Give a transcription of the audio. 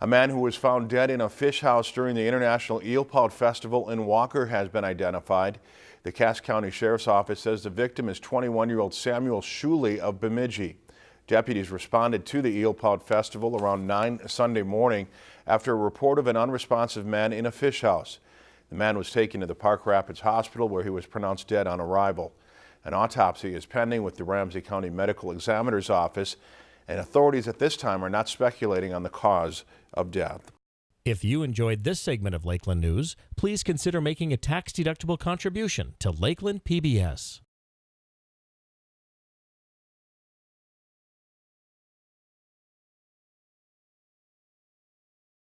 A man who was found dead in a fish house during the International Eel Pout Festival in Walker has been identified. The Cass County Sheriff's Office says the victim is 21-year-old Samuel Shuley of Bemidji. Deputies responded to the Eel Pout Festival around 9 Sunday morning after a report of an unresponsive man in a fish house. The man was taken to the Park Rapids Hospital where he was pronounced dead on arrival. An autopsy is pending with the Ramsey County Medical Examiner's Office and authorities at this time are not speculating on the cause of death. If you enjoyed this segment of Lakeland News, please consider making a tax-deductible contribution to Lakeland PBS.